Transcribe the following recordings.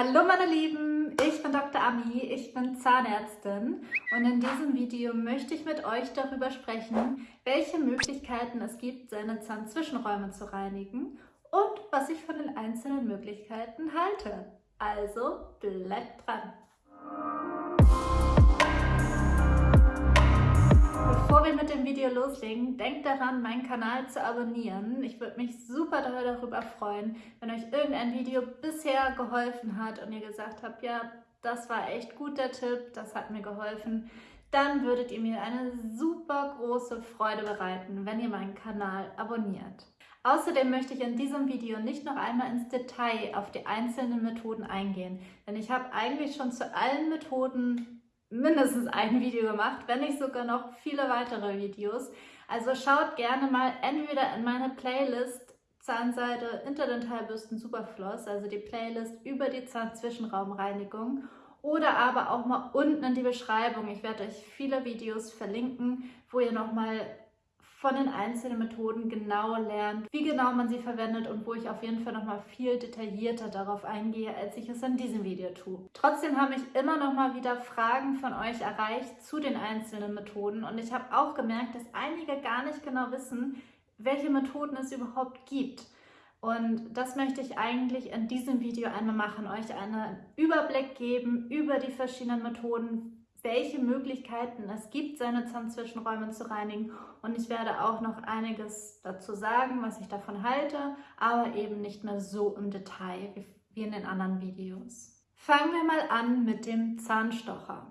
Hallo meine Lieben, ich bin Dr. Ami, ich bin Zahnärztin und in diesem Video möchte ich mit euch darüber sprechen, welche Möglichkeiten es gibt, seine Zahnzwischenräume zu reinigen und was ich von den einzelnen Möglichkeiten halte. Also bleibt dran! Bevor wir mit dem Video loslegen, denkt daran, meinen Kanal zu abonnieren. Ich würde mich super darüber freuen, wenn euch irgendein Video bisher geholfen hat und ihr gesagt habt, ja, das war echt gut der Tipp, das hat mir geholfen. Dann würdet ihr mir eine super große Freude bereiten, wenn ihr meinen Kanal abonniert. Außerdem möchte ich in diesem Video nicht noch einmal ins Detail auf die einzelnen Methoden eingehen, denn ich habe eigentlich schon zu allen Methoden mindestens ein Video gemacht, wenn nicht sogar noch viele weitere Videos. Also schaut gerne mal entweder in meine Playlist Zahnseide Interdentalbürsten Superfloss, also die Playlist über die Zahnzwischenraumreinigung oder aber auch mal unten in die Beschreibung. Ich werde euch viele Videos verlinken, wo ihr nochmal von den einzelnen Methoden genau lernt, wie genau man sie verwendet und wo ich auf jeden Fall nochmal viel detaillierter darauf eingehe, als ich es in diesem Video tue. Trotzdem habe ich immer noch mal wieder Fragen von euch erreicht zu den einzelnen Methoden und ich habe auch gemerkt, dass einige gar nicht genau wissen, welche Methoden es überhaupt gibt. Und das möchte ich eigentlich in diesem Video einmal machen, euch einen Überblick geben über die verschiedenen Methoden, welche Möglichkeiten es gibt, seine Zahnzwischenräume zu reinigen. Und ich werde auch noch einiges dazu sagen, was ich davon halte, aber eben nicht mehr so im Detail wie in den anderen Videos. Fangen wir mal an mit dem Zahnstocher.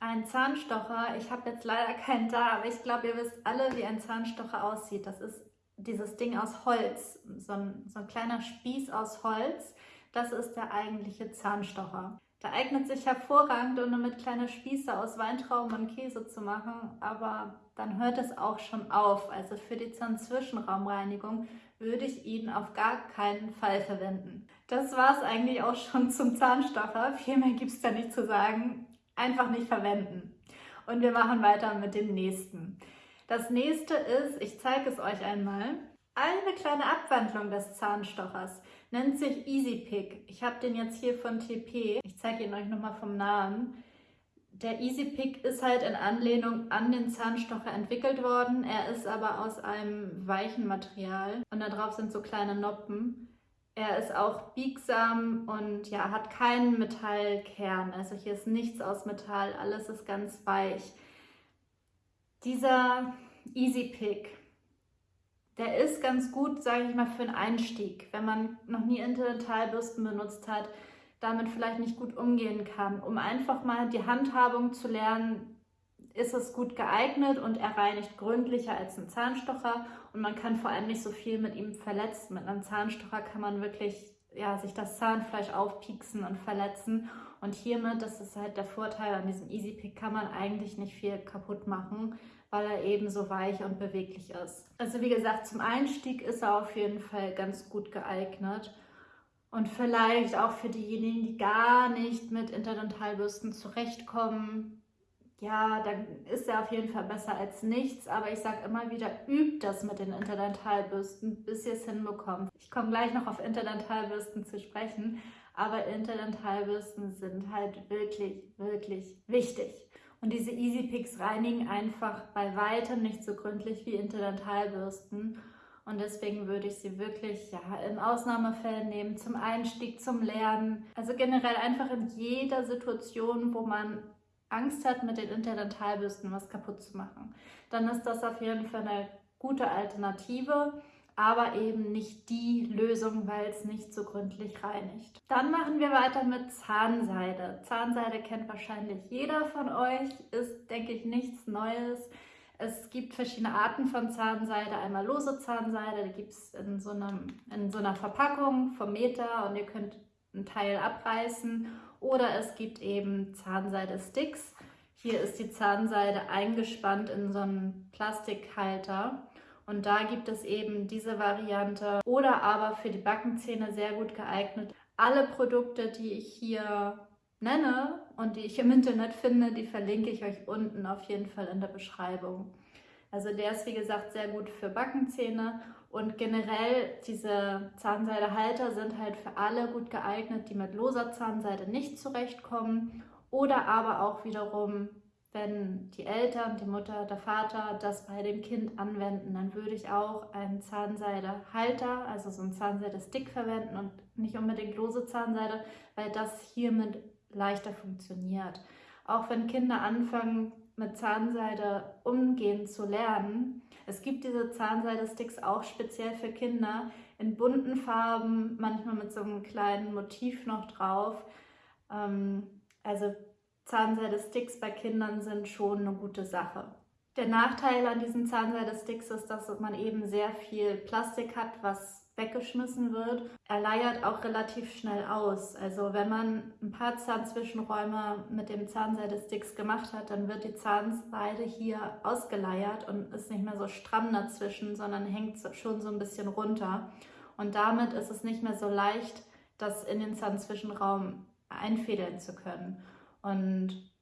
Ein Zahnstocher, ich habe jetzt leider keinen da, aber ich glaube, ihr wisst alle, wie ein Zahnstocher aussieht. Das ist dieses Ding aus Holz, so ein, so ein kleiner Spieß aus Holz. Das ist der eigentliche Zahnstocher. Der eignet sich hervorragend, um damit kleine Spieße aus Weintrauben und Käse zu machen, aber dann hört es auch schon auf. Also für die Zahnzwischenraumreinigung würde ich ihn auf gar keinen Fall verwenden. Das war es eigentlich auch schon zum Zahnstocher. Viel mehr gibt es da nicht zu sagen. Einfach nicht verwenden. Und wir machen weiter mit dem nächsten. Das nächste ist, ich zeige es euch einmal, eine kleine Abwandlung des Zahnstochers nennt sich Easy Pick. Ich habe den jetzt hier von TP. Ich zeige ihn euch nochmal vom Namen. Der Easy Pick ist halt in Anlehnung an den Zahnstocher entwickelt worden. Er ist aber aus einem weichen Material und da drauf sind so kleine Noppen. Er ist auch biegsam und ja, hat keinen Metallkern. Also hier ist nichts aus Metall, alles ist ganz weich. Dieser Easy Pick der ist ganz gut, sage ich mal, für einen Einstieg, wenn man noch nie Interdentalbürsten benutzt hat, damit vielleicht nicht gut umgehen kann. Um einfach mal die Handhabung zu lernen, ist es gut geeignet und er reinigt gründlicher als ein Zahnstocher und man kann vor allem nicht so viel mit ihm verletzen. Mit einem Zahnstocher kann man wirklich ja, sich das Zahnfleisch aufpieksen und verletzen und hiermit, das ist halt der Vorteil an diesem Easy Pick, kann man eigentlich nicht viel kaputt machen weil er eben so weich und beweglich ist. Also wie gesagt, zum Einstieg ist er auf jeden Fall ganz gut geeignet. Und vielleicht auch für diejenigen, die gar nicht mit Interdentalbürsten zurechtkommen, ja, dann ist er auf jeden Fall besser als nichts. Aber ich sage immer wieder, übt das mit den Interdentalbürsten, bis ihr es hinbekommt. Ich komme gleich noch auf Interdentalbürsten zu sprechen, aber Interdentalbürsten sind halt wirklich, wirklich wichtig. Und diese Easy Picks reinigen einfach bei weitem nicht so gründlich wie Interdentalbürsten. Und deswegen würde ich sie wirklich ja, in Ausnahmefällen nehmen, zum Einstieg, zum Lernen. Also generell einfach in jeder Situation, wo man Angst hat, mit den Interdentalbürsten was kaputt zu machen. Dann ist das auf jeden Fall eine gute Alternative aber eben nicht die Lösung, weil es nicht so gründlich reinigt. Dann machen wir weiter mit Zahnseide. Zahnseide kennt wahrscheinlich jeder von euch, ist, denke ich, nichts Neues. Es gibt verschiedene Arten von Zahnseide. Einmal lose Zahnseide, die gibt es in, so in so einer Verpackung vom Meter und ihr könnt einen Teil abreißen. Oder es gibt eben Zahnseide-Sticks. Hier ist die Zahnseide eingespannt in so einen Plastikhalter und da gibt es eben diese Variante oder aber für die Backenzähne sehr gut geeignet. Alle Produkte, die ich hier nenne und die ich im Internet finde, die verlinke ich euch unten auf jeden Fall in der Beschreibung. Also der ist wie gesagt sehr gut für Backenzähne Und generell diese Zahnseidehalter sind halt für alle gut geeignet, die mit loser Zahnseide nicht zurechtkommen oder aber auch wiederum, wenn die Eltern, die Mutter, der Vater das bei dem Kind anwenden, dann würde ich auch einen Zahnseidehalter, also so einen Zahnseide-Stick verwenden und nicht unbedingt lose Zahnseide, weil das hiermit leichter funktioniert. Auch wenn Kinder anfangen, mit Zahnseide umgehen zu lernen, es gibt diese Zahnseide-Sticks auch speziell für Kinder in bunten Farben, manchmal mit so einem kleinen Motiv noch drauf. Ähm, also Zahnseide-Sticks bei Kindern sind schon eine gute Sache. Der Nachteil an diesen Zahnseide-Sticks ist, dass man eben sehr viel Plastik hat, was weggeschmissen wird. Er leiert auch relativ schnell aus. Also wenn man ein paar Zahnzwischenräume mit dem Zahnseide-Sticks gemacht hat, dann wird die Zahnseide hier ausgeleiert und ist nicht mehr so stramm dazwischen, sondern hängt schon so ein bisschen runter. Und damit ist es nicht mehr so leicht, das in den Zahnzwischenraum einfädeln zu können. Und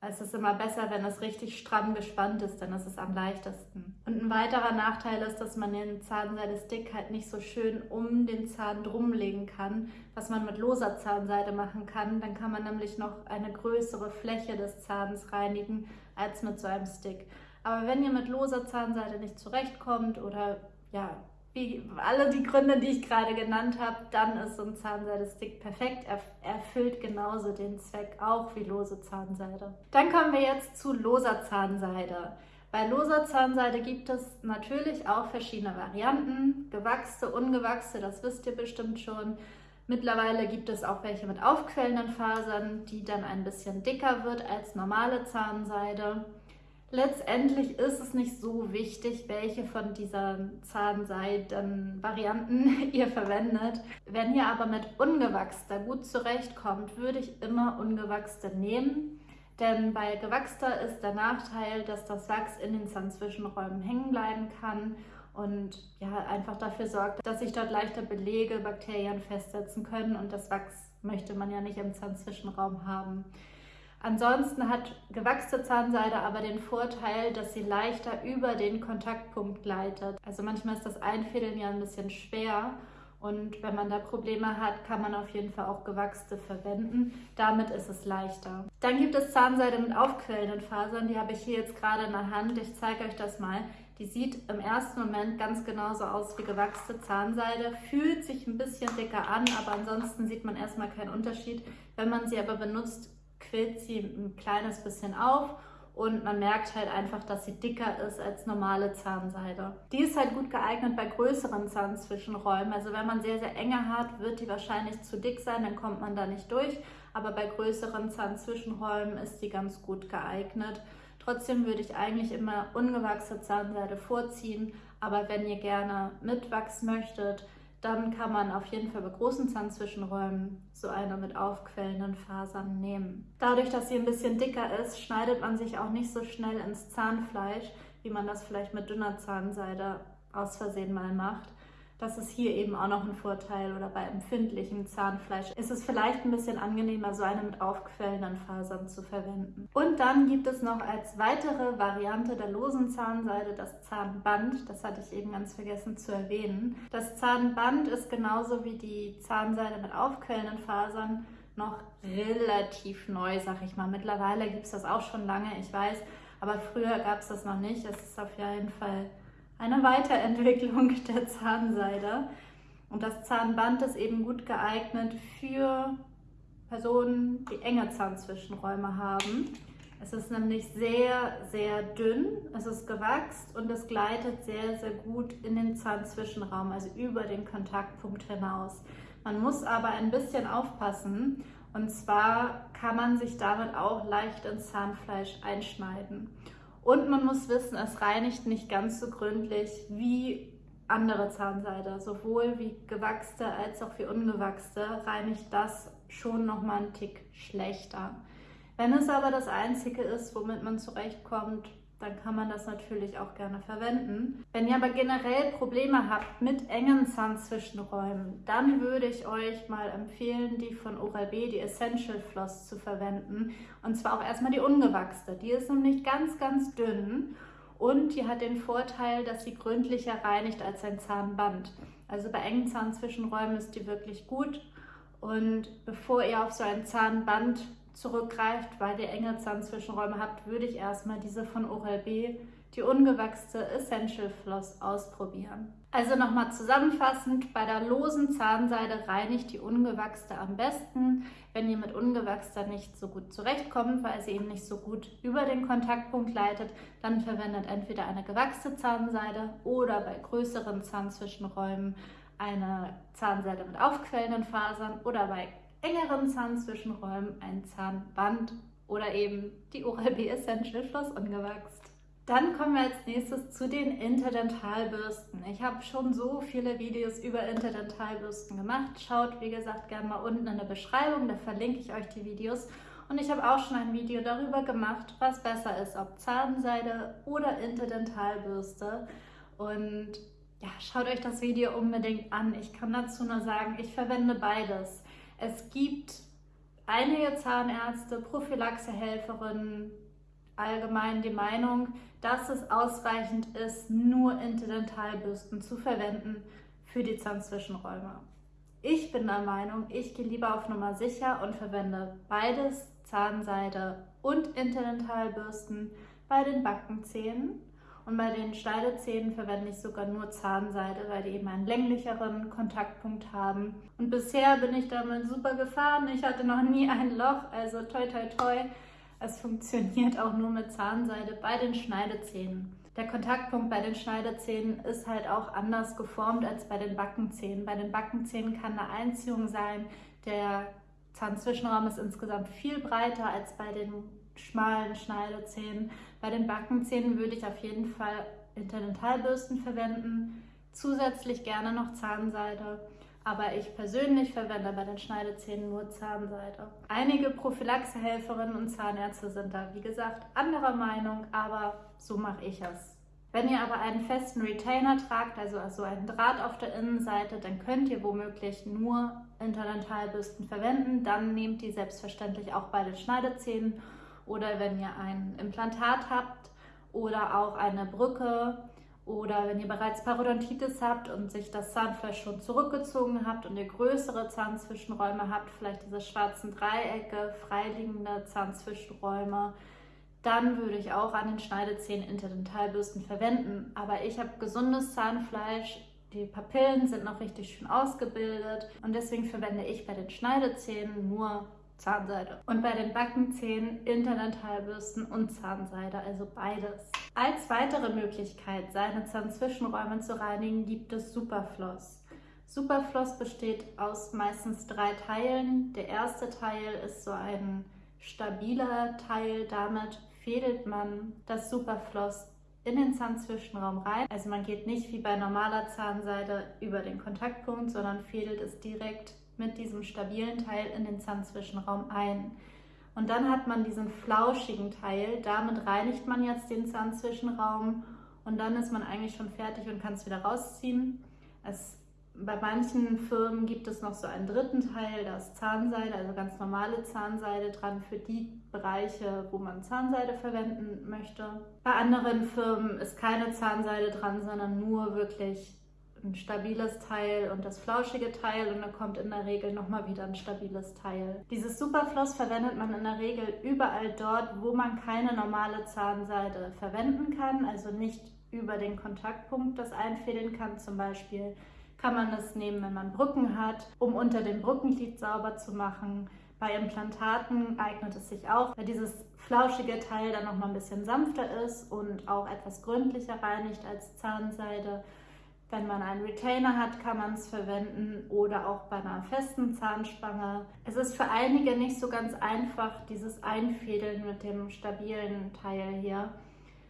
es ist immer besser, wenn es richtig stramm gespannt ist, dann ist es am leichtesten. Und ein weiterer Nachteil ist, dass man den Zahnseide-Stick halt nicht so schön um den Zahn drumlegen kann, was man mit loser Zahnseide machen kann. Dann kann man nämlich noch eine größere Fläche des Zahns reinigen als mit so einem Stick. Aber wenn ihr mit loser Zahnseide nicht zurechtkommt oder ja, wie alle die Gründe, die ich gerade genannt habe, dann ist so ein Zahnseide-Stick perfekt. Er erfüllt genauso den Zweck auch wie lose Zahnseide. Dann kommen wir jetzt zu loser Zahnseide. Bei loser Zahnseide gibt es natürlich auch verschiedene Varianten. Gewachste, ungewachste, das wisst ihr bestimmt schon. Mittlerweile gibt es auch welche mit aufquellenden Fasern, die dann ein bisschen dicker wird als normale Zahnseide. Letztendlich ist es nicht so wichtig, welche von diesen Zahnseiden-Varianten ihr verwendet. Wenn ihr aber mit ungewachster gut zurechtkommt, würde ich immer ungewachste nehmen. Denn bei gewachster ist der Nachteil, dass das Wachs in den Zahnzwischenräumen hängen bleiben kann und ja, einfach dafür sorgt, dass sich dort leichter Belege, Bakterien festsetzen können und das Wachs möchte man ja nicht im Zahnzwischenraum haben. Ansonsten hat gewachste Zahnseide aber den Vorteil, dass sie leichter über den Kontaktpunkt gleitet. Also manchmal ist das Einfädeln ja ein bisschen schwer und wenn man da Probleme hat, kann man auf jeden Fall auch gewachste verwenden. Damit ist es leichter. Dann gibt es Zahnseide mit aufquellenden Fasern. Die habe ich hier jetzt gerade in der Hand. Ich zeige euch das mal. Die sieht im ersten Moment ganz genauso aus wie gewachste Zahnseide, fühlt sich ein bisschen dicker an, aber ansonsten sieht man erstmal keinen Unterschied. Wenn man sie aber benutzt, quillt sie ein kleines bisschen auf und man merkt halt einfach, dass sie dicker ist als normale Zahnseide. Die ist halt gut geeignet bei größeren Zahnzwischenräumen. Also wenn man sehr, sehr enge hat, wird die wahrscheinlich zu dick sein, dann kommt man da nicht durch. Aber bei größeren Zahnzwischenräumen ist die ganz gut geeignet. Trotzdem würde ich eigentlich immer ungewachsene Zahnseide vorziehen. Aber wenn ihr gerne mitwachsen möchtet, dann kann man auf jeden Fall bei großen Zahnzwischenräumen so eine mit aufquellenden Fasern nehmen. Dadurch, dass sie ein bisschen dicker ist, schneidet man sich auch nicht so schnell ins Zahnfleisch, wie man das vielleicht mit dünner Zahnseide aus Versehen mal macht. Das ist hier eben auch noch ein Vorteil oder bei empfindlichem Zahnfleisch ist es vielleicht ein bisschen angenehmer, so eine mit aufquellenden Fasern zu verwenden. Und dann gibt es noch als weitere Variante der losen Zahnseide das Zahnband. Das hatte ich eben ganz vergessen zu erwähnen. Das Zahnband ist genauso wie die Zahnseide mit aufquellenden Fasern noch relativ neu, sag ich mal. Mittlerweile gibt es das auch schon lange, ich weiß, aber früher gab es das noch nicht. Es ist auf jeden Fall eine Weiterentwicklung der Zahnseide. Und das Zahnband ist eben gut geeignet für Personen, die enge Zahnzwischenräume haben. Es ist nämlich sehr, sehr dünn, es ist gewachst und es gleitet sehr, sehr gut in den Zahnzwischenraum, also über den Kontaktpunkt hinaus. Man muss aber ein bisschen aufpassen und zwar kann man sich damit auch leicht ins Zahnfleisch einschneiden. Und man muss wissen, es reinigt nicht ganz so gründlich wie andere Zahnseide. Sowohl wie gewachste als auch wie ungewachste reinigt das schon nochmal einen Tick schlechter. Wenn es aber das Einzige ist, womit man zurechtkommt, dann kann man das natürlich auch gerne verwenden. Wenn ihr aber generell Probleme habt mit engen Zahnzwischenräumen, dann würde ich euch mal empfehlen, die von Oral-B, die Essential Floss zu verwenden. Und zwar auch erstmal die ungewachste. Die ist nämlich ganz, ganz dünn Und die hat den Vorteil, dass sie gründlicher reinigt als ein Zahnband. Also bei engen Zahnzwischenräumen ist die wirklich gut. Und bevor ihr auf so ein Zahnband zurückgreift, weil ihr enge Zahnzwischenräume habt, würde ich erstmal diese von Oral-B, die ungewachste Essential Floss, ausprobieren. Also nochmal zusammenfassend, bei der losen Zahnseide reinigt die ungewachste am besten. Wenn ihr mit ungewachster nicht so gut zurechtkommt, weil sie eben nicht so gut über den Kontaktpunkt leitet, dann verwendet entweder eine gewachste Zahnseide oder bei größeren Zahnzwischenräumen eine Zahnseide mit aufquellenden Fasern oder bei engeren Zahnzwischenräumen ein Zahnband oder eben die Oral-B Essential Floss ungewachst. Dann kommen wir als nächstes zu den Interdentalbürsten. Ich habe schon so viele Videos über Interdentalbürsten gemacht. Schaut, wie gesagt, gerne mal unten in der Beschreibung, da verlinke ich euch die Videos. Und ich habe auch schon ein Video darüber gemacht, was besser ist, ob Zahnseide oder Interdentalbürste. Und ja, schaut euch das Video unbedingt an. Ich kann dazu nur sagen, ich verwende beides. Es gibt einige Zahnärzte, Prophylaxehelferinnen, allgemein die Meinung, dass es ausreichend ist, nur Interdentalbürsten zu verwenden für die Zahnzwischenräume. Ich bin der Meinung, ich gehe lieber auf Nummer sicher und verwende beides, Zahnseide und Interdentalbürsten bei den Backenzähnen. Und bei den Schneidezähnen verwende ich sogar nur Zahnseide, weil die eben einen länglicheren Kontaktpunkt haben. Und bisher bin ich damit super gefahren. Ich hatte noch nie ein Loch, also toi toi toi. Es funktioniert auch nur mit Zahnseide bei den Schneidezähnen. Der Kontaktpunkt bei den Schneidezähnen ist halt auch anders geformt als bei den Backenzähnen. Bei den Backenzähnen kann eine Einziehung sein. Der Zahnzwischenraum ist insgesamt viel breiter als bei den schmalen Schneidezähnen. Bei den Backenzähnen würde ich auf jeden Fall Interdentalbürsten verwenden. Zusätzlich gerne noch Zahnseide aber ich persönlich verwende bei den Schneidezähnen nur Zahnseide. Einige Prophylaxehelferinnen und Zahnärzte sind da, wie gesagt, anderer Meinung, aber so mache ich es. Wenn ihr aber einen festen Retainer tragt, also, also einen Draht auf der Innenseite, dann könnt ihr womöglich nur Interdentalbürsten verwenden. Dann nehmt die selbstverständlich auch bei den Schneidezähnen oder wenn ihr ein Implantat habt oder auch eine Brücke oder wenn ihr bereits Parodontitis habt und sich das Zahnfleisch schon zurückgezogen habt und ihr größere Zahnzwischenräume habt, vielleicht diese schwarzen Dreiecke, freiliegende Zahnzwischenräume, dann würde ich auch an den Schneidezähnen Interdentalbürsten verwenden. Aber ich habe gesundes Zahnfleisch, die Papillen sind noch richtig schön ausgebildet und deswegen verwende ich bei den Schneidezähnen nur Zahnseide. Und bei den Backenzähnen Interdentalbürsten und Zahnseide, also beides. Als weitere Möglichkeit, seine Zahnzwischenräume zu reinigen, gibt es Superfloss. Superfloss besteht aus meistens drei Teilen. Der erste Teil ist so ein stabiler Teil. Damit fädelt man das Superfloss in den Zahnzwischenraum rein. Also man geht nicht wie bei normaler Zahnseide über den Kontaktpunkt, sondern fädelt es direkt mit diesem stabilen Teil in den Zahnzwischenraum ein. Und dann hat man diesen flauschigen Teil, damit reinigt man jetzt den Zahnzwischenraum und dann ist man eigentlich schon fertig und kann es wieder rausziehen. Es, bei manchen Firmen gibt es noch so einen dritten Teil, da ist Zahnseide, also ganz normale Zahnseide dran für die Bereiche, wo man Zahnseide verwenden möchte. Bei anderen Firmen ist keine Zahnseide dran, sondern nur wirklich ein stabiles Teil und das flauschige Teil und dann kommt in der Regel nochmal wieder ein stabiles Teil. Dieses Superfloss verwendet man in der Regel überall dort, wo man keine normale Zahnseide verwenden kann, also nicht über den Kontaktpunkt das einfädeln kann. Zum Beispiel kann man das nehmen, wenn man Brücken hat, um unter dem Brückenglied sauber zu machen. Bei Implantaten eignet es sich auch, weil dieses flauschige Teil dann nochmal ein bisschen sanfter ist und auch etwas gründlicher reinigt als Zahnseide. Wenn man einen Retainer hat, kann man es verwenden oder auch bei einer festen Zahnspange. Es ist für einige nicht so ganz einfach, dieses Einfädeln mit dem stabilen Teil hier.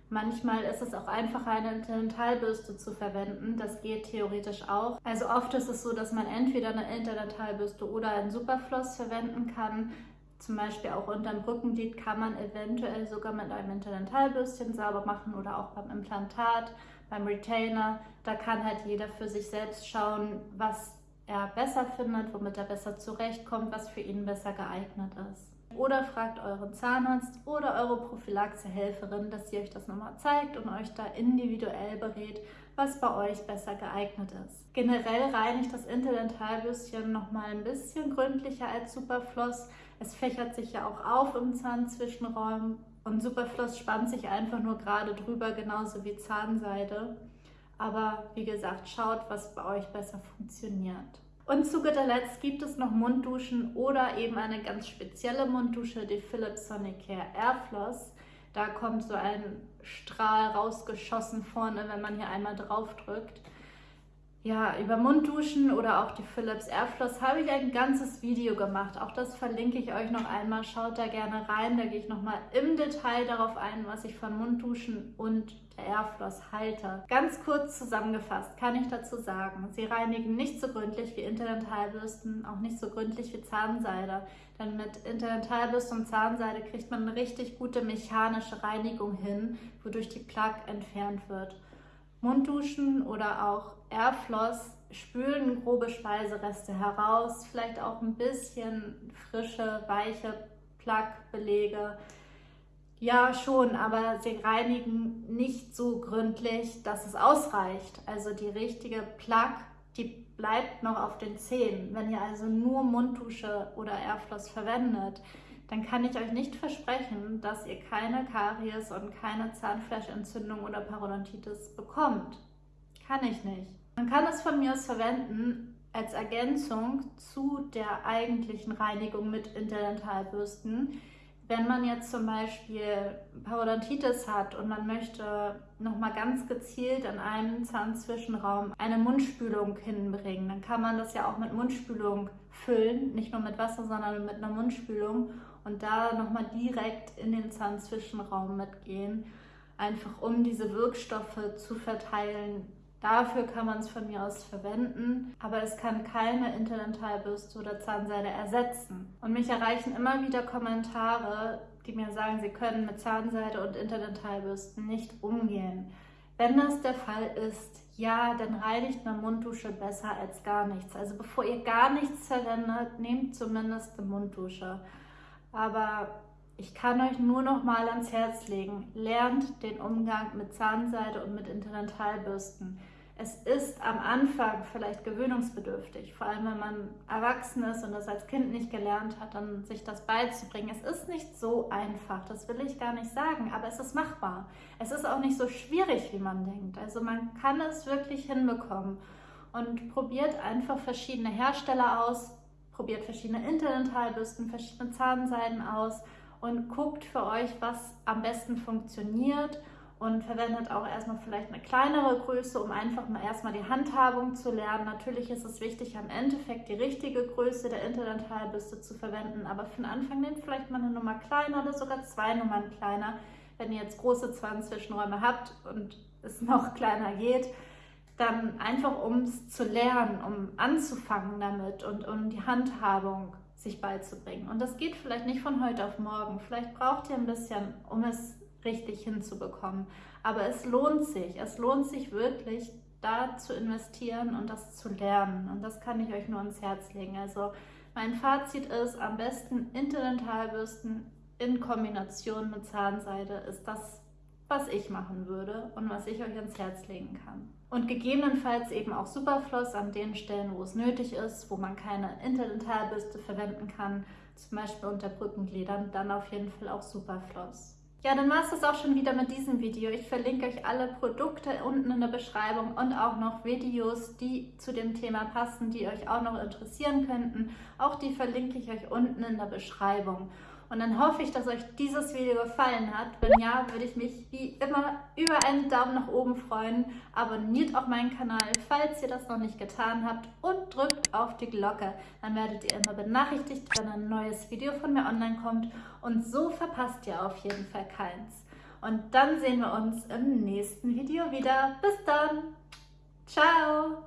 Manchmal ist es auch einfacher, eine Interdentalbürste zu verwenden. Das geht theoretisch auch. Also oft ist es so, dass man entweder eine Interdentalbürste oder einen Superfloss verwenden kann. Zum Beispiel auch unter dem Brückenglied kann man eventuell sogar mit einem Interdentalbürstchen sauber machen oder auch beim Implantat beim Retainer, da kann halt jeder für sich selbst schauen, was er besser findet, womit er besser zurechtkommt, was für ihn besser geeignet ist. oder fragt euren Zahnarzt oder eure Prophylaxehelferin, dass sie euch das nochmal zeigt und euch da individuell berät, was bei euch besser geeignet ist. Generell reinigt das Interdentalbürstchen nochmal ein bisschen gründlicher als Superfloss. Es fächert sich ja auch auf im Zahnzwischenraum und Superfloss spannt sich einfach nur gerade drüber, genauso wie Zahnseide. Aber wie gesagt, schaut, was bei euch besser funktioniert. Und zu guter Letzt gibt es noch Mundduschen oder eben eine ganz spezielle Munddusche, die Philips Sonicare Airfloss. Da kommt so ein Strahl rausgeschossen vorne, wenn man hier einmal drauf drückt. Ja, über Mundduschen oder auch die Philips Airfloss habe ich ein ganzes Video gemacht. Auch das verlinke ich euch noch einmal. Schaut da gerne rein. Da gehe ich nochmal im Detail darauf ein, was ich von Mundduschen und der Airfloss halte. Ganz kurz zusammengefasst kann ich dazu sagen, sie reinigen nicht so gründlich wie Interdentalbürsten, auch nicht so gründlich wie Zahnseide. Denn mit Interdentalbürste und Zahnseide kriegt man eine richtig gute mechanische Reinigung hin, wodurch die Plaque entfernt wird. Mundduschen oder auch Airfloss spülen grobe Speisereste heraus, vielleicht auch ein bisschen frische, weiche Plaquebelege. Ja, schon, aber sie reinigen nicht so gründlich, dass es ausreicht. Also die richtige Plaque, die bleibt noch auf den Zähnen. Wenn ihr also nur Munddusche oder Airfloss verwendet, dann kann ich euch nicht versprechen, dass ihr keine Karies und keine Zahnfleischentzündung oder Parodontitis bekommt. Kann ich nicht. Man kann es von mir aus verwenden als Ergänzung zu der eigentlichen Reinigung mit Interdentalbürsten. Wenn man jetzt zum Beispiel Parodontitis hat und man möchte nochmal ganz gezielt in einem Zahnzwischenraum eine Mundspülung hinbringen, dann kann man das ja auch mit Mundspülung füllen, nicht nur mit Wasser, sondern mit einer Mundspülung und da nochmal direkt in den Zahnzwischenraum mitgehen, einfach um diese Wirkstoffe zu verteilen. Dafür kann man es von mir aus verwenden, aber es kann keine Interdentalbürste oder Zahnseide ersetzen. Und mich erreichen immer wieder Kommentare, die mir sagen, sie können mit Zahnseide und Interdentalbürsten nicht umgehen. Wenn das der Fall ist, ja, dann reinigt eine Munddusche besser als gar nichts. Also bevor ihr gar nichts verwendet, nehmt zumindest eine Munddusche. Aber ich kann euch nur noch mal ans Herz legen, lernt den Umgang mit Zahnseide und mit Interdentalbürsten. Es ist am Anfang vielleicht gewöhnungsbedürftig, vor allem wenn man erwachsen ist und das als Kind nicht gelernt hat, dann sich das beizubringen. Es ist nicht so einfach, das will ich gar nicht sagen, aber es ist machbar. Es ist auch nicht so schwierig, wie man denkt. Also man kann es wirklich hinbekommen und probiert einfach verschiedene Hersteller aus, probiert verschiedene Interdentalbürsten, verschiedene Zahnseiden aus und guckt für euch, was am besten funktioniert und verwendet auch erstmal vielleicht eine kleinere Größe, um einfach mal erstmal die Handhabung zu lernen. Natürlich ist es wichtig, am Endeffekt die richtige Größe der Interdentalbürste zu verwenden, aber für den Anfang nehmt vielleicht mal eine Nummer kleiner oder sogar zwei Nummern kleiner, wenn ihr jetzt große Zahnzwischenräume habt und es noch kleiner geht dann einfach um es zu lernen, um anzufangen damit und um die Handhabung sich beizubringen. Und das geht vielleicht nicht von heute auf morgen. Vielleicht braucht ihr ein bisschen, um es richtig hinzubekommen. Aber es lohnt sich. Es lohnt sich wirklich, da zu investieren und das zu lernen. Und das kann ich euch nur ans Herz legen. Also mein Fazit ist, am besten Interdentalbürsten in Kombination mit Zahnseide ist das, was ich machen würde und was ich euch ans Herz legen kann. Und gegebenenfalls eben auch Superfloss an den Stellen, wo es nötig ist, wo man keine Interdentalbürste verwenden kann, zum Beispiel unter Brückengliedern, dann auf jeden Fall auch Superfloss. Ja, dann war es das auch schon wieder mit diesem Video. Ich verlinke euch alle Produkte unten in der Beschreibung und auch noch Videos, die zu dem Thema passen, die euch auch noch interessieren könnten. Auch die verlinke ich euch unten in der Beschreibung. Und dann hoffe ich, dass euch dieses Video gefallen hat. Wenn ja, würde ich mich wie immer über einen Daumen nach oben freuen. Abonniert auch meinen Kanal, falls ihr das noch nicht getan habt. Und drückt auf die Glocke. Dann werdet ihr immer benachrichtigt, wenn ein neues Video von mir online kommt. Und so verpasst ihr auf jeden Fall keins. Und dann sehen wir uns im nächsten Video wieder. Bis dann. Ciao.